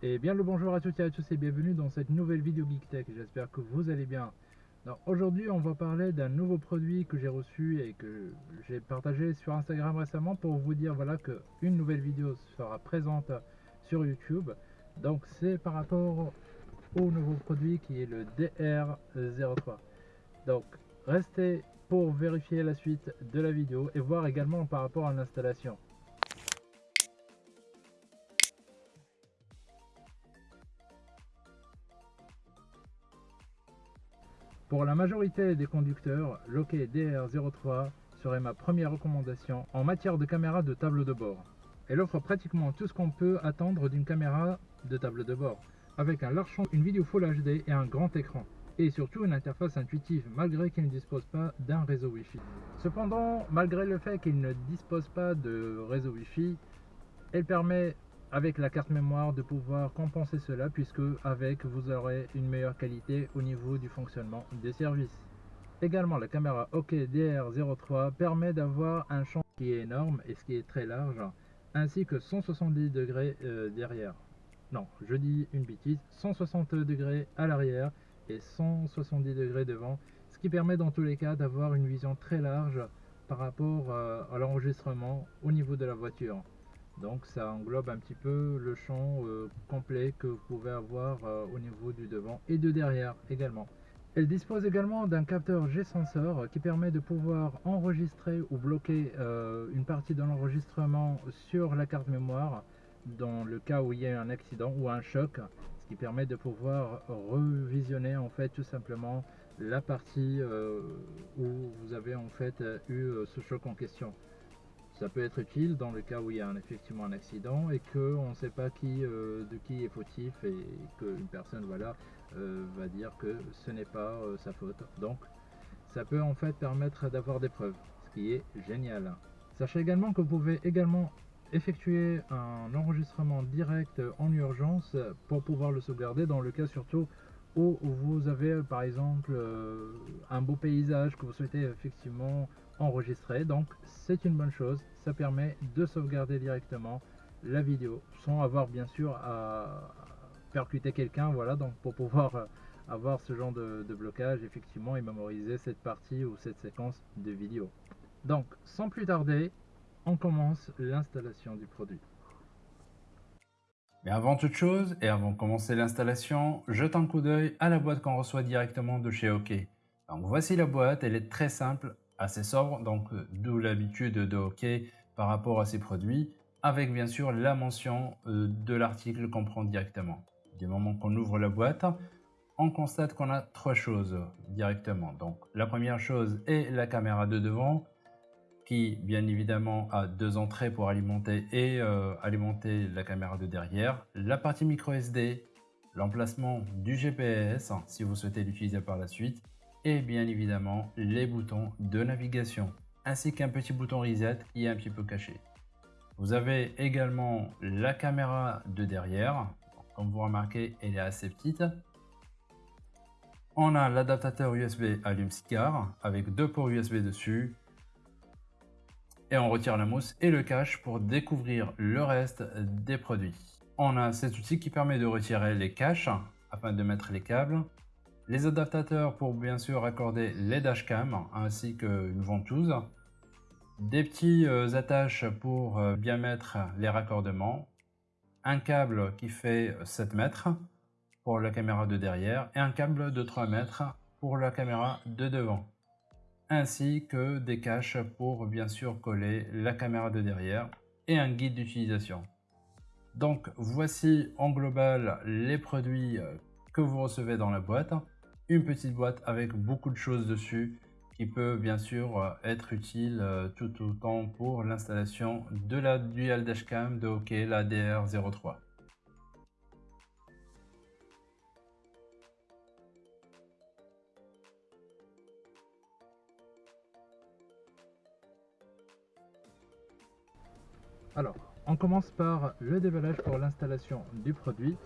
Et bien le bonjour à toutes et à tous et bienvenue dans cette nouvelle vidéo Geek Tech, j'espère que vous allez bien. Aujourd'hui on va parler d'un nouveau produit que j'ai reçu et que j'ai partagé sur Instagram récemment pour vous dire voilà que une nouvelle vidéo sera présente sur YouTube. Donc c'est par rapport au nouveau produit qui est le DR03. Donc restez pour vérifier la suite de la vidéo et voir également par rapport à l'installation. Pour la majorité des conducteurs, l'OK DR03 serait ma première recommandation en matière de caméra de tableau de bord. Elle offre pratiquement tout ce qu'on peut attendre d'une caméra de tableau de bord, avec un large champ, une vidéo Full HD et un grand écran, et surtout une interface intuitive malgré qu'il ne dispose pas d'un réseau Wi-Fi. Cependant, malgré le fait qu'il ne dispose pas de réseau Wi-Fi, elle permet avec la carte mémoire de pouvoir compenser cela puisque avec vous aurez une meilleure qualité au niveau du fonctionnement des services. Également la caméra OK DR03 permet d'avoir un champ qui est énorme et ce qui est très large ainsi que 170 degrés euh, derrière. Non, je dis une bêtise, 160 degrés à l'arrière et 170 degrés devant, ce qui permet dans tous les cas d'avoir une vision très large par rapport euh, à l'enregistrement au niveau de la voiture. Donc ça englobe un petit peu le champ euh, complet que vous pouvez avoir euh, au niveau du devant et de derrière également. Elle dispose également d'un capteur G-sensor qui permet de pouvoir enregistrer ou bloquer euh, une partie de l'enregistrement sur la carte mémoire dans le cas où il y a un accident ou un choc, ce qui permet de pouvoir revisionner en fait tout simplement la partie où vous avez en fait eu ce choc en question. Ça peut être utile dans le cas où il y a effectivement un accident et qu'on ne sait pas euh, de qui est fautif et qu'une personne voilà, euh, va dire que ce n'est pas euh, sa faute. Donc ça peut en fait permettre d'avoir des preuves, ce qui est génial. Sachez également que vous pouvez également effectuer un enregistrement direct en urgence pour pouvoir le sauvegarder dans le cas surtout où vous avez par exemple un beau paysage que vous souhaitez effectivement enregistrer donc c'est une bonne chose. Ça permet de sauvegarder directement la vidéo sans avoir bien sûr à percuter quelqu'un voilà donc pour pouvoir euh, avoir ce genre de, blocage effectivement et mémoriser cette partie ou cette séquence de vidéo. Donc sans plus tarder on commence l'installation du produit. Mais avant toute chose et avant de commencer l'installation, jette un coup d'œil à la boîte qu'on reçoit directement de chez OK. Donc voici la boîte, elle est très simple, assez sobre, donc euh, d'où l'habitude de OK par rapport à ces produits, avec bien sûr la mention euh, de l'article qu'on prend directement. Du moment qu'on ouvre la boîte, on constate qu'on a trois choses directement. Donc la première chose est la caméra de devant, qui bien évidemment a deux entrées pour alimenter et euh, alimenter la caméra de derrière, la partie micro SD, l'emplacement du GPS si vous souhaitez l'utiliser par la suite, et bien évidemment les boutons de navigation ainsi qu'un petit bouton reset qui est un petit peu caché. Vous avez également la caméra de derrière, comme vous remarquez elle est assez petite. On a l'adaptateur USB allume-cigare avec deux ports USB dessus. Et on retire la mousse et le cache pour découvrir le reste des produits. On a cet outil qui permet de retirer les caches afin de mettre les câbles les adaptateurs pour bien sûr accorder les dashcams ainsi qu'une ventouse, des petits euh, attaches pour euh, bien mettre les raccordements, un câble qui fait 7 mètres pour la caméra de derrière et un câble de 3 mètres pour la caméra de devant. Ainsi que des caches pour bien sûr coller la caméra de derrière et un guide d'utilisation. Donc voici en global les produits euh, que vous recevez dans la boîte une petite boîte avec beaucoup de choses dessus qui peut bien sûr euh, être utile euh, tout autant pour l'installation de la Dual Dashcam de OK, la DR03. Alors, on commence par le déballage pour l'installation du produit.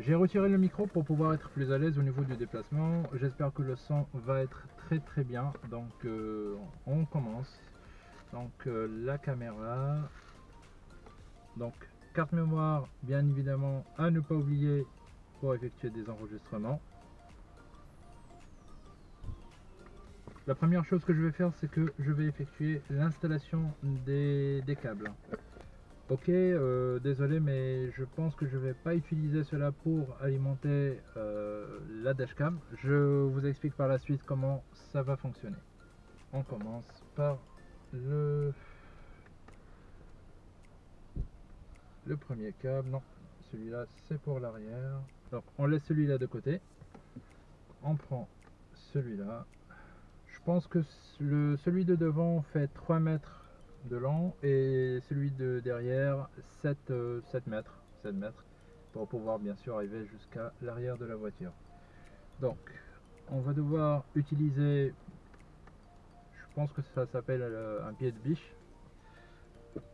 J'ai retiré le micro pour pouvoir être plus à l'aise au niveau du déplacement. J'espère que le son va être très très bien. Donc euh, on commence. Donc euh, la caméra. Donc carte mémoire, bien évidemment, à ne pas oublier pour effectuer des enregistrements. La première chose que je vais faire, c'est que je vais effectuer l'installation des, câbles. Ok, euh, désolé, mais je pense que je vais pas utiliser cela pour alimenter euh, la dashcam. Je vous explique par la suite comment ça va fonctionner. On commence par le le premier câble. Non, celui-là c'est pour l'arrière. Donc on laisse celui-là de côté. On prend celui-là pense que le, celui de devant fait 3 mètres de long et celui de derrière 7, 7 euh, mètres, 7 mètres pour pouvoir bien sûr arriver jusqu'à l'arrière de la voiture. Donc on va devoir utiliser, je pense que ça s'appelle euh, un pied de biche.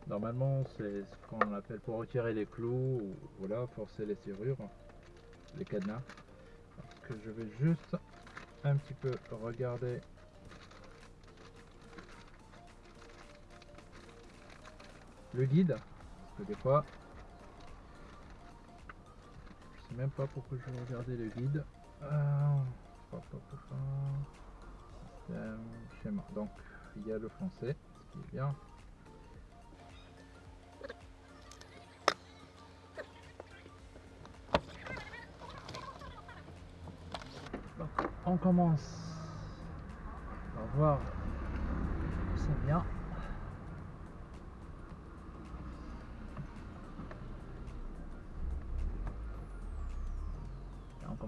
Normalement c'est ce qu'on appelle pour retirer les clous ou voilà, forcer les serrures, les cadenas. Parce que je vais juste un petit peu regarder le guide. Parce que des fois, je sais même pas pourquoi je vais le guide. Schéma. Donc il y a le français, ce qui est bien. On commence par voir c'est bien.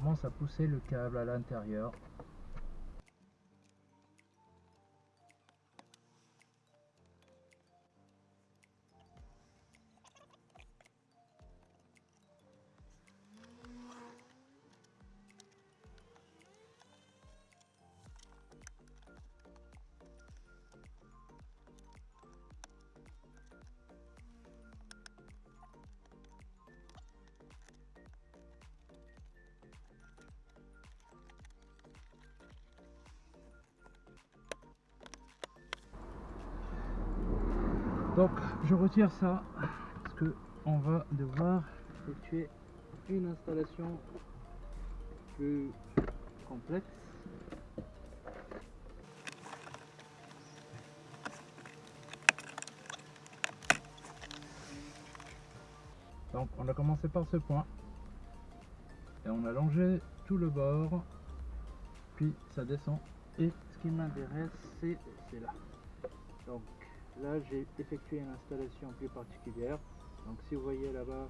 commence pousser le câble à l'intérieur Donc je retire ça parce que on va devoir effectuer une installation plus complexe. Donc on a commencé par ce point et on a longé tout le bord puis ça descend et ce qui m'intéresse c'est là donc Là, j'ai effectué une installation plus particulière. Donc si vous voyez là-bas,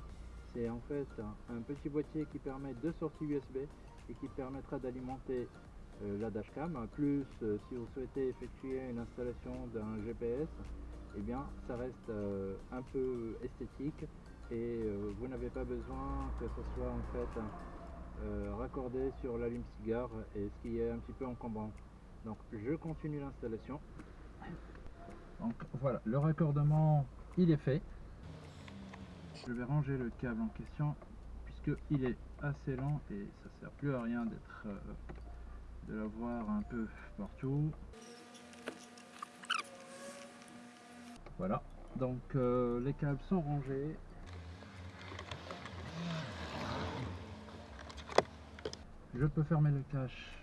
c'est en fait un, petit boîtier qui permet deux sorties USB et qui permettra d'alimenter euh, la dashcam. Plus, euh, si vous souhaitez effectuer une installation d'un GPS, eh bien, ça reste euh, un peu esthétique et vous n'avez pas besoin que ce soit en fait raccordé sur l'allume-cigare et ce qui est un petit peu encombrant. Donc je continue l'installation. Donc voilà, le raccordement il est fait. Je vais ranger le câble en question puisque il est assez lent et ça sert plus à rien d'être euh, de l'avoir un peu partout. Voilà, donc euh, les câbles sont rangés. Je peux fermer le cache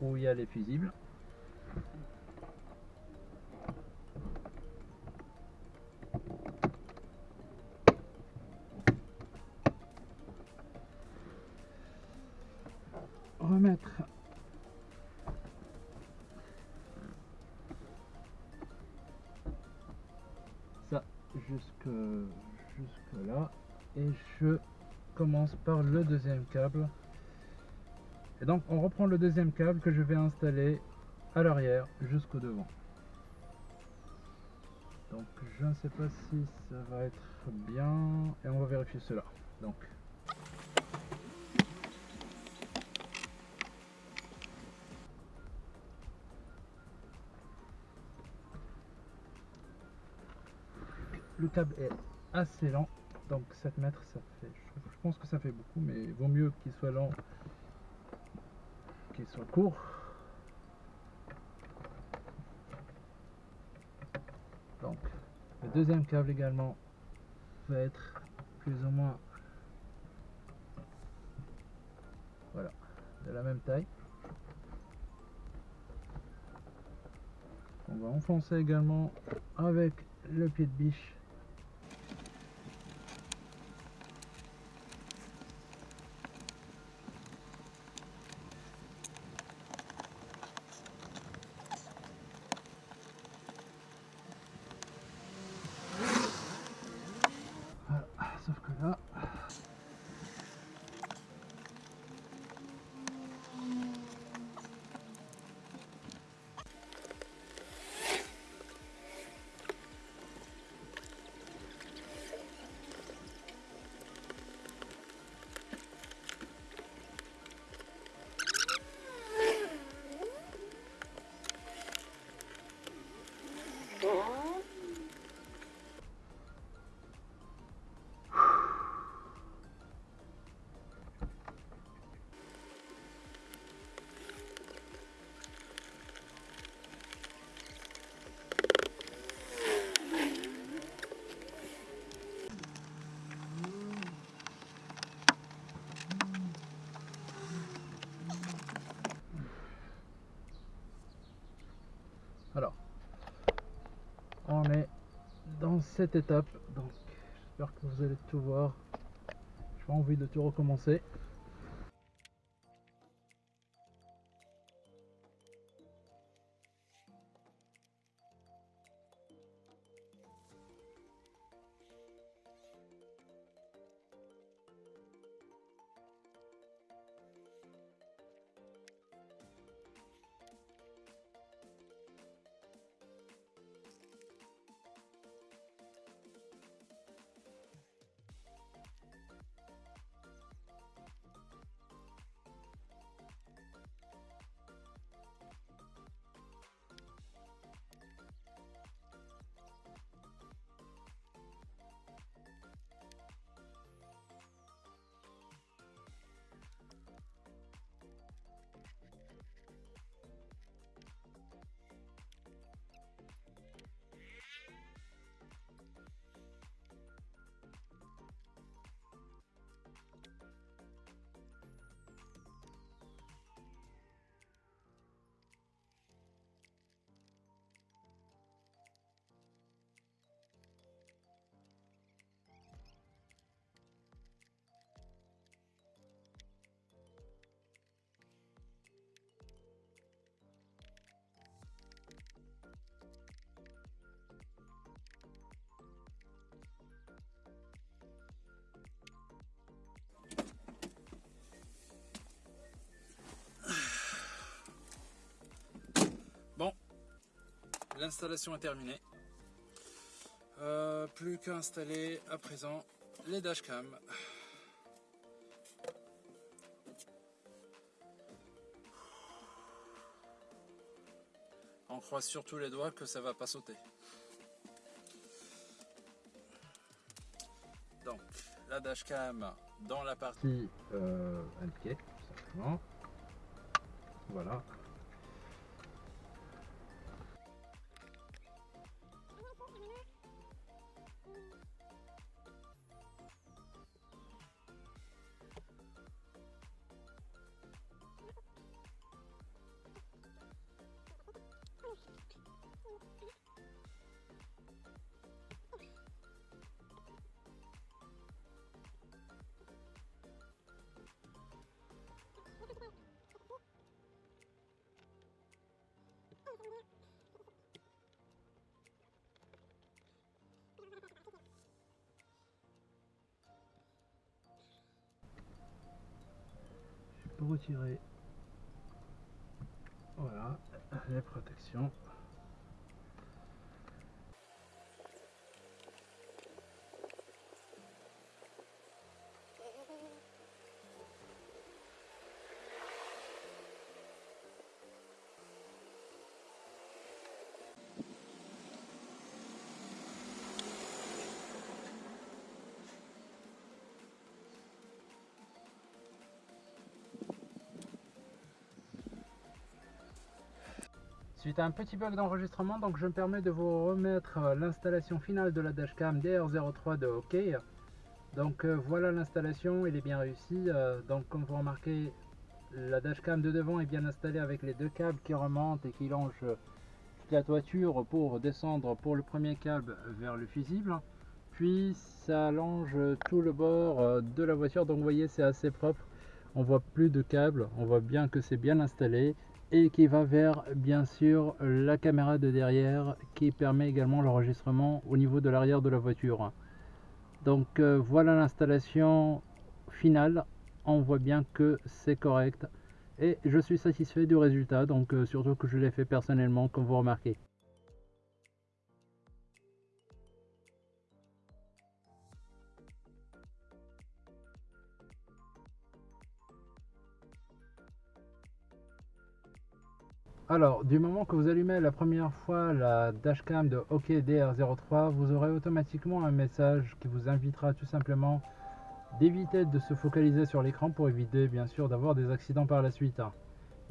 où il y a les fusibles. Jusque là et je commence par le deuxième câble. Et donc on reprend le deuxième câble que je vais installer à l'arrière jusqu'au devant. Donc je ne sais pas si ça va être bien. Et on va vérifier cela. Donc le câble est assez lent donc 7 mètres ça fait je pense que ça fait beaucoup mais vaut mieux qu'il soit lent qu'il soit court. Donc le deuxième câble également va être plus ou moins voilà de la même taille. On va enfoncer également avec le pied de biche cette étape, donc j'espère que vous allez tout voir. J'ai pas envie de tout recommencer. L'installation est terminée. Euh, plus qu'à installer à présent les dashcams. On croise surtout les doigts que ça va pas sauter. Donc, la dashcam dans la partie euh, tout simplement. Voilà, retirer. Voilà. Les protections Suite à un petit bug d'enregistrement, donc je me permets de vous remettre euh, l'installation finale de la dashcam DR03 de OK. Donc euh, voilà l'installation, elle est bien réussie. Euh, donc comme vous remarquez, la dashcam de devant est bien installée avec les deux câbles qui remontent et qui longent la toiture pour descendre pour le premier câble vers le fusible. Puis ça longe tout le bord de la voiture, donc vous voyez c'est assez propre. On voit plus de câbles, on voit bien que c'est bien installé et qui va vers bien sûr la caméra de derrière qui permet également l'enregistrement au niveau de l'arrière de la voiture. Donc euh, voilà l'installation finale. On voit bien que c'est correct. Et je suis satisfait du résultat. Donc euh, surtout que je l'ai fait personnellement comme vous remarquez Alors, du moment que vous allumez la première fois la dashcam de OKDR03, vous aurez automatiquement un message qui vous invitera tout simplement d'éviter de se focaliser sur l'écran pour éviter bien sûr d'avoir des accidents par la suite.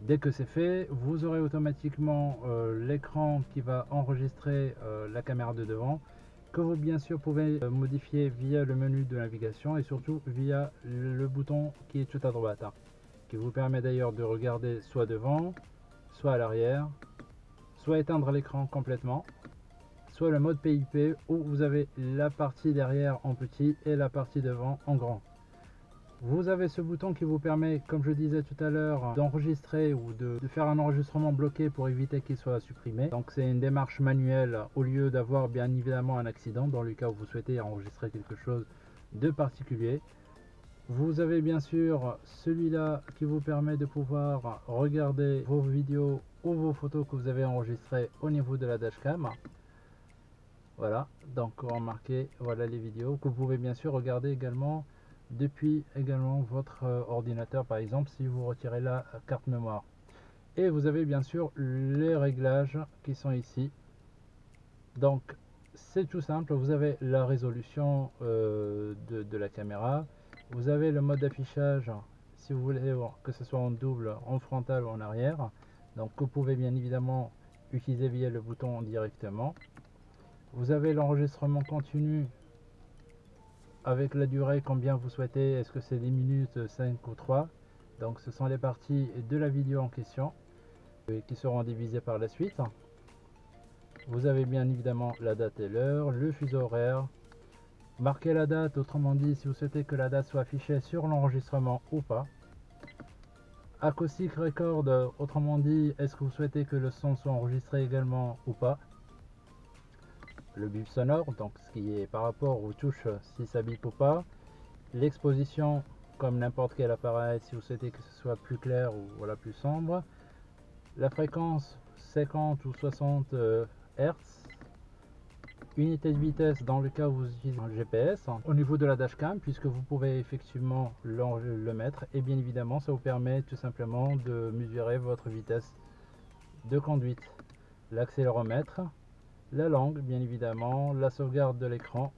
Dès que c'est fait, vous aurez automatiquement euh, l'écran qui va enregistrer euh, la caméra de devant que vous bien sûr pouvez euh, modifier via le menu de navigation et surtout via le bouton qui est tout à droite qui vous permet d'ailleurs de regarder soit devant soit à l'arrière, soit éteindre l'écran complètement, soit le mode PIP où vous avez la partie derrière en petit et la partie devant en grand. Vous avez ce bouton qui vous permet, comme je disais tout à l'heure, d'enregistrer ou de, faire un enregistrement bloqué pour éviter qu'il soit supprimé. Donc c'est une démarche manuelle au lieu d'avoir bien évidemment un accident dans le cas où vous souhaitez enregistrer quelque chose de particulier. Vous avez bien sûr celui-là qui vous permet de pouvoir regarder vos vidéos ou vos photos que vous avez enregistrées au niveau de la dashcam. Voilà, donc remarquez, voilà les vidéos que vous pouvez bien sûr regarder également depuis également votre euh, ordinateur par exemple si vous retirez la carte mémoire. Et vous avez bien sûr les réglages qui sont ici. Donc c'est tout simple, vous avez la résolution euh, de la caméra, vous avez le mode d'affichage si vous voulez que ce soit en double, en frontal ou en arrière. Donc vous pouvez bien évidemment utiliser via le bouton directement. Vous avez l'enregistrement continu avec la durée combien vous souhaitez. Est-ce que c'est 10 minutes, 5 ou 3 Donc ce sont les parties de la vidéo en question qui seront divisées par la suite. Vous avez bien évidemment la date et l'heure, le fuseau horaire, Marquez la date, autrement dit, si vous souhaitez que la date soit affichée sur l'enregistrement ou pas. Acoustic Record, autrement dit, est-ce que vous souhaitez que le son soit enregistré également ou pas? Le bip sonore, donc ce qui est par rapport aux touches, si ça bip ou pas. L'exposition, comme n'importe quel appareil, si vous souhaitez que ce soit plus clair ou voilà plus sombre. La fréquence 50 ou 60 Hz unité de vitesse dans le cas où vous utilisez un GPS au niveau de la dashcam puisque vous pouvez effectivement le, mettre et bien évidemment ça vous permet tout simplement de mesurer votre vitesse de conduite l'accéléromètre la langue bien évidemment la sauvegarde de l'écran.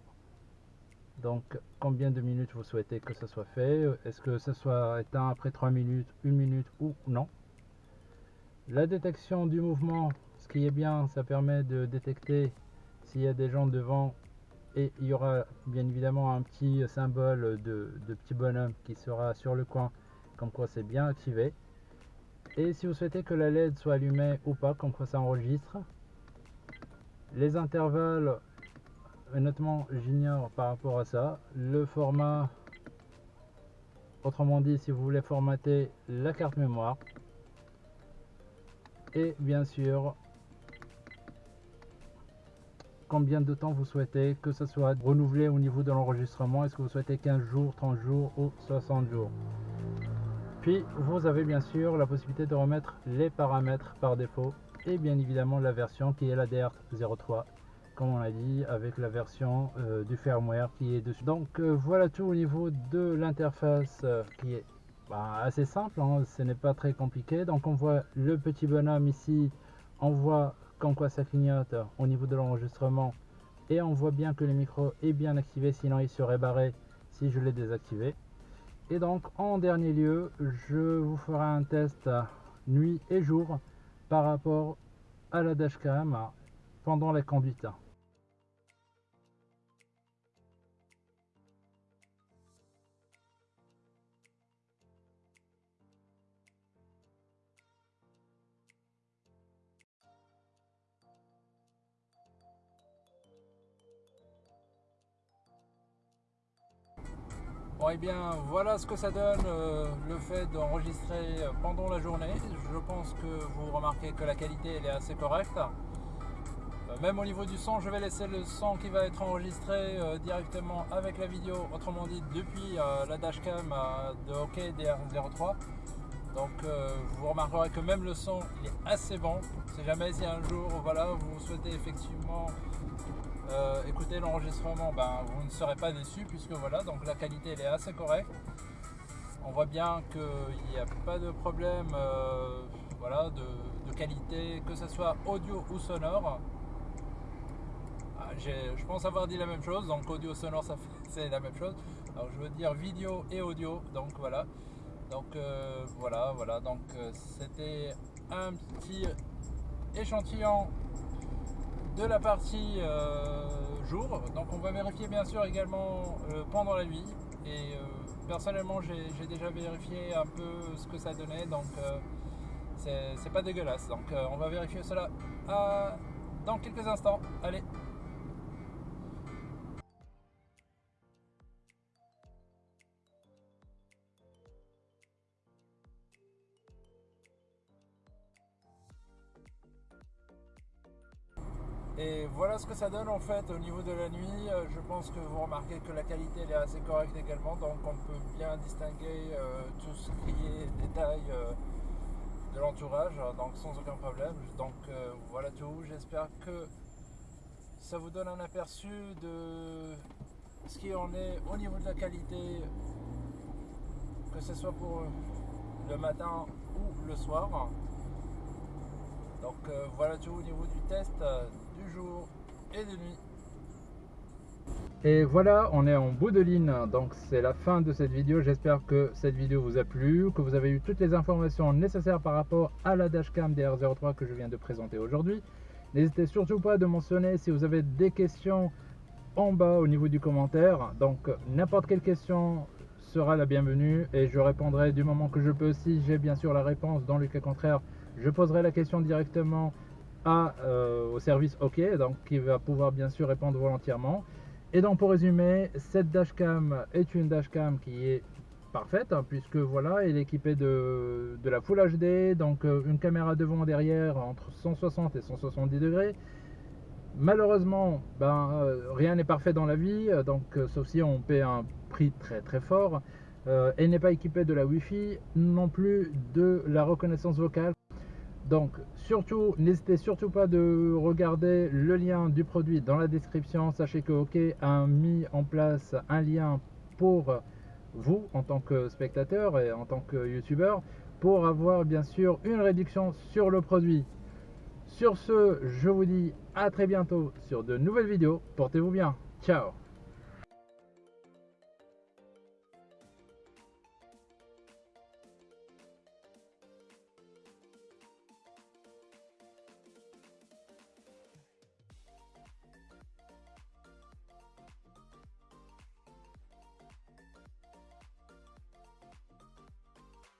Donc combien de minutes vous souhaitez que ça soit fait? Est-ce que ça soit éteint après 3 minutes 1 minute ou non? La détection du mouvement ce qui est bien ça permet de détecter s'il y a des gens devant et il y aura bien évidemment un petit symbole de, petit bonhomme qui sera sur le coin comme quoi c'est bien activé. Et si vous souhaitez que la LED soit allumée ou pas comme quoi ça enregistre les intervalles honnêtement j'ignore par rapport à ça le format autrement dit si vous voulez formater la carte mémoire et bien sûr combien de temps vous souhaitez que ce soit renouvelé au niveau de l'enregistrement? Est-ce que vous souhaitez 15 jours, 30 jours ou 60 jours? Puis vous avez bien sûr la possibilité de remettre les paramètres par défaut et bien évidemment la version qui est la DR03 comme on l'a dit avec la version euh, du firmware qui est dessus. Donc euh, voilà tout au niveau de l'interface euh, qui est bah, assez simple, hein. ce n'est pas très compliqué. Donc on voit le petit bonhomme ici, on voit comme quoi ça clignote au niveau de l'enregistrement et on voit bien que le micro est bien activé sinon il serait barré si je l'ai désactivé et donc en dernier lieu je vous ferai un test nuit et jour par rapport à la dashcam pendant la conduite. Bon et eh bien voilà ce que ça donne euh, le fait d'enregistrer pendant la journée. Je pense que vous remarquez que la qualité elle est assez correcte. Euh, même au niveau du son, je vais laisser le son qui va être enregistré euh, directement avec la vidéo, autrement dit depuis la dashcam de OK DR03. Donc vous remarquerez que même le son il est assez bon. Si jamais si un jour voilà, vous souhaitez effectivement euh, écoutez l'enregistrement, ben, vous ne serez pas déçu puisque voilà, donc la qualité elle est assez correcte. On voit bien qu'il n'y a pas de problème euh, voilà, de, qualité, que ce soit audio ou sonore. Ah, je pense avoir dit la même chose, donc audio sonore c'est la même chose. Alors je veux dire vidéo et audio, donc voilà. Donc euh, voilà, voilà, donc c'était un petit échantillon de la partie euh, jour. Donc on va vérifier bien sûr également euh, pendant la nuit. Et euh, personnellement j'ai déjà vérifié un peu ce que ça donnait. Donc c'est pas dégueulasse. Donc on va vérifier cela dans quelques instants. Allez Et voilà ce que ça donne en fait au niveau de la nuit. Euh, je pense que vous remarquez que la qualité est assez correcte également, donc on peut bien distinguer euh, tout ce qui est détail euh, de l'entourage, donc sans aucun problème. Donc voilà tout. J'espère que ça vous donne un aperçu de ce qui en est au niveau de la qualité, que ce soit pour le matin ou le soir. Donc voilà tout au niveau du test jour et de nuit. Et voilà, on est en bout de ligne, donc c'est la fin de cette vidéo. J'espère que cette vidéo vous a plu, que vous avez eu toutes les informations nécessaires par rapport à la dashcam DR03 que je viens de présenter aujourd'hui. N'hésitez surtout pas de mentionner si vous avez des questions en bas au niveau du commentaire. Donc n'importe quelle question sera la bienvenue et je répondrai du moment que je peux. Si j'ai bien sûr la réponse, dans le cas contraire, je poserai la question directement euh, au service OK, donc qui va pouvoir bien sûr répondre volontairement. Et donc pour résumer, cette dashcam est une dashcam qui est parfaite hein, puisque voilà, elle est équipée de, la Full HD, donc euh, une caméra devant et derrière entre 160 et 170 degrés. Malheureusement, ben, euh, rien n'est parfait dans la vie, donc sauf si on paie un prix très très fort. elle n'est pas équipée de la Wi-Fi, non plus de la reconnaissance vocale. Donc surtout, n'hésitez surtout pas de regarder le lien du produit dans la description. Sachez que OK a mis en place un lien pour vous en tant que spectateur et en tant que youtubeur pour avoir bien sûr une réduction sur le produit. Sur ce, je vous dis à très bientôt sur de nouvelles vidéos. Portez-vous bien. Ciao